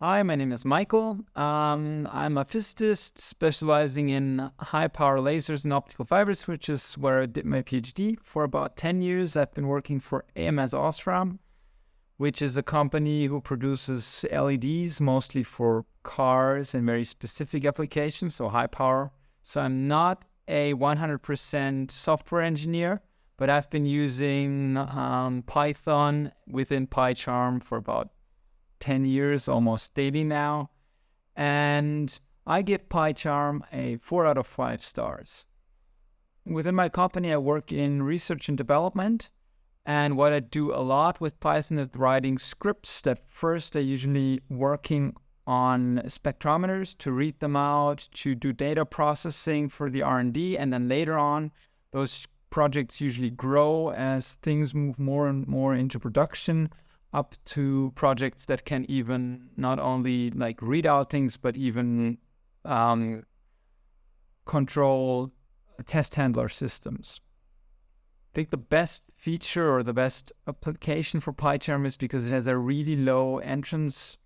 Hi, my name is Michael. Um, I'm a physicist specializing in high power lasers and optical fibers, which is where I did my PhD. For about 10 years, I've been working for ams OSRAM, which is a company who produces LEDs mostly for cars and very specific applications, so high power. So I'm not a 100% software engineer, but I've been using um, Python within PyCharm for about 10 years, almost daily now. And I give PyCharm a 4 out of 5 stars. Within my company, I work in research and development. And what I do a lot with Python is writing scripts that first are usually working on spectrometers to read them out, to do data processing for the R&D, and then later on, those projects usually grow as things move more and more into production up to projects that can even not only like read out things, but even um, control test handler systems. I think the best feature or the best application for PyCharm is because it has a really low entrance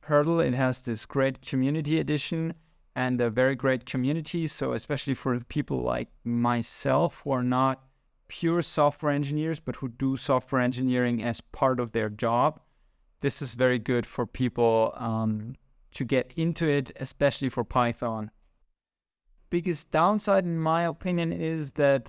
hurdle. It has this great community edition and a very great community. So especially for people like myself who are not pure software engineers, but who do software engineering as part of their job, this is very good for people um, to get into it, especially for Python. Biggest downside, in my opinion, is that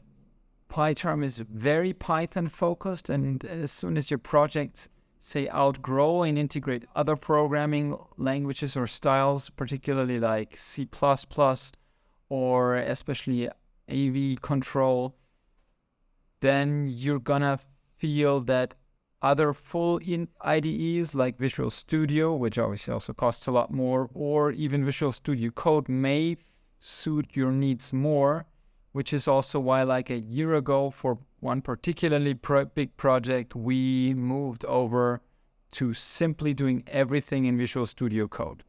PyCharm is very Python focused, and as soon as your projects say outgrow and integrate other programming languages or styles, particularly like C++ or especially AV control, then you're gonna feel that other full in IDEs like Visual Studio, which obviously also costs a lot more, or even Visual Studio Code may suit your needs more, which is also why like a year ago for one particularly pro big project, we moved over to simply doing everything in Visual Studio Code.